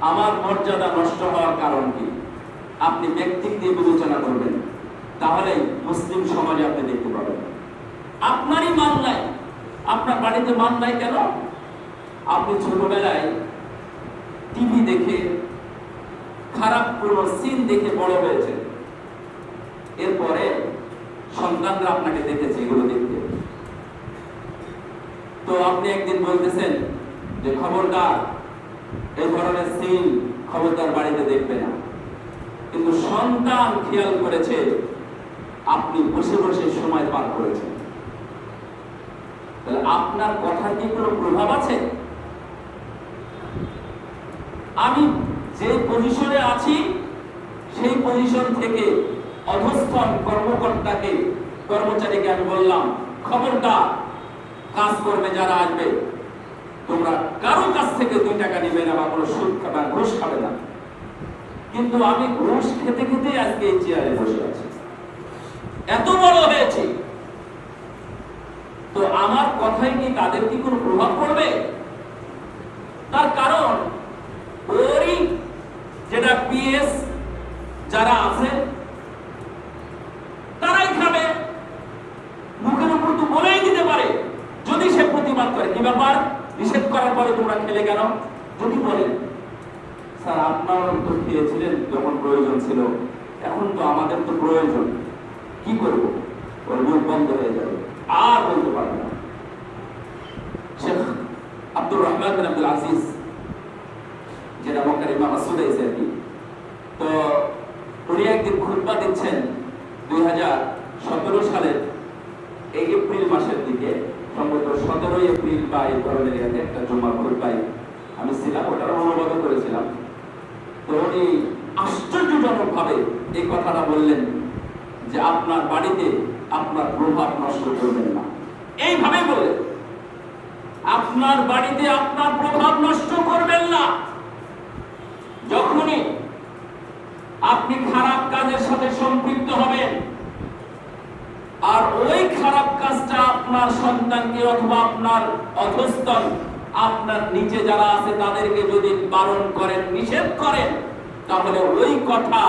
আমার মর্যাদা নষ্ট হওয়ার কারণ কি? আপনি ব্যক্তিক দিয়ে বিবেচনা করবেন। তাহলে মুসলিম সমাজে আপনি দেখতে পাবেন। আপনারই মান নাই। আপনার বাড়িতে মান নাই কেন? আপনি ছোটবেলায় টিভি দেখে, খারাপ কোনো সিন দেখে বড় হয়েছে এরপরে সন্তানরা আপনাকে দেখেছে এগুলো দেখতে। তো আপনি একদিন বলতেছেন যে, খবরদার এই ধরনের সিন খবরদার বাড়িতে দেখবে না। কিন্তু সন্তান খেয়াল করেছে, আপনি বসে বসে সময় পার করেছেন। তাহলে আপনার কথার কি কোনো প্রভাব আছে? আমি যে পজিশনে আছি, সেই পজিশন থেকে অধস্থন কর্মকর্তাকে, কর্মচারীকে আমি বললাম খবরটা কাজ করবে যারা আসবে তোমরা কারও কাছ থেকে দুই টাকা নিবে না বা কোনো সুদ খাবে ঘুষ খাবে না। কিন্তু আমি ঘুষ খেতে খেতে আজকে এই চেয়ারে বসে আছি। এত বড় হয়েছি। তো আমার কথায় কি তাদের কি কোনো প্রভাব পড়বে? তার কারণ, ওরই যেটা পিএস যারা আছে, তারাই খাবে। মুখের উপর তো বলেই দিতে পারে, যদি সে প্রতিবাদ করে। কি ব্যাপার? নিষেধ করার পরে তোমরা খেলে কেন? যদি বলে, স্যার, আপনারা তো খেয়েছিলেন, যখন প্রয়োজন ছিল। এখন তো আমাদের তো প্রয়োজন। কি করব? ওর মুখ বন্ধ হয়ে যাবে। আর বলতে না। শেখ আব্দুর রহমান আব্দুল আজিজ যেটা মক্কার ইমাম হয়েছে আর কি, তো উনি একদিন খুতবা দিচ্ছেন দুই হাজার সতেরো সালের এই এপ্রিল মাসের দিকে। সম্ভবত সতেরোই এপ্রিল বা এই ধরনের একটা জমা খুতবাই আমি ছিলাম ওটার অনুবাদ করেছিলাম। তো উনি আশ্চর্যজনক ভাবে এই কথাটা বললেন যে আপনার বাড়িতে আপনার প্রভাব নষ্ট করবেন না। এইভাবে বললেন, আপনার বাড়িতে আপনার প্রভাব নষ্ট করবেন না। যখনই আপনি খারাপ কাজের সাথে সম্পৃক্ত হবেন আর ওই খারাপ কাজটা আপনার সন্তানকে অথবা আপনার অধস্তন, আপনার নিচে যারা আছে তাদেরকে যদি বারণ করেন, নিষেধ করেন, তাহলে ওই কথা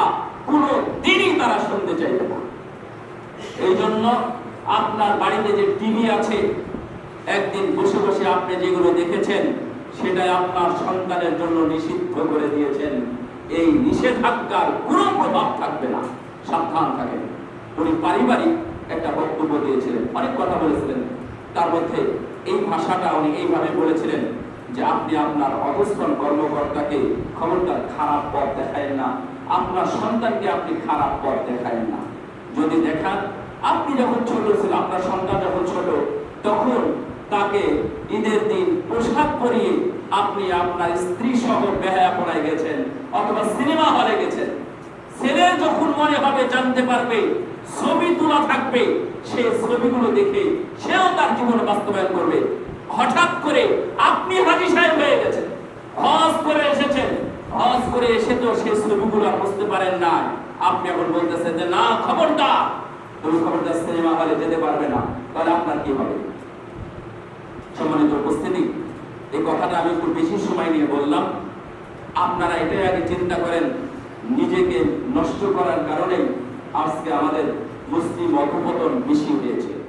কোনো দিনই তারা শুনতে চাইবে না। এই জন্য আপনার বাড়িতে যে টিভি আছে, একদিন বসে বসে আপনি যেগুলো দেখেছেন, সেটাই আপনার সন্তানের জন্য নিষিদ্ধ করে দিয়েছেন। এই নিষেধাজ্ঞার কোনো প্রভাব থাকবে না। সাবধান থাকেন। উনি পারিবারিক একটা বক্তব্য দিয়েছিলেন, অনেক কথা বলেছিলেন। তার মধ্যে এই ভাষাটা উনি এইভাবে বলেছিলেন যে আপনি আপনার অবস্থান কর্মকর্তাকে খবরদার খারাপ পথ দেখায়েন না, আপনার সন্তানকে আপনি খারাপ পথ দেখায়েন না। যদি দেখান, আপনি যখন ছোট ছিল আপনার সন্তান যখন ছোট, তখন তাকে ঈদের দিন পোশাক পরিয়ে আপনি আপনার স্ত্রী সহ বেহায়া পড়ায় গেছেন অথবা সিনেমা হলে গেছেন। ছেলে যখন মনে হবে জানতে পারবে তোলা থাকবে, সেই ছবিগুলো দেখে সেও তার জীবনে বাস্তবায়ন করবে। হঠাৎ করে আপনি হাজি সাহেব হয়ে গেছেন, হজ করে এসেছেন। হজ করে এসে তো সেই ছবিগুলো বুঝতে পারেন না আপনি এখন বলতেছেন যে, না, খবরদার। তুমি খবরদার সিনেমা হলে যেতে পারবে না। তাহলে আপনার কি হবে? সম্মানিত উপস্থিতি, এই কথাটা আমি একটু বেশি সময় নিয়ে বললাম। আপনারা এটাই আগে চিন্তা করেন, নিজেকে নষ্ট করার কারণে আজকে আমাদের মুসলিম অধপতন বেশি হয়েছে।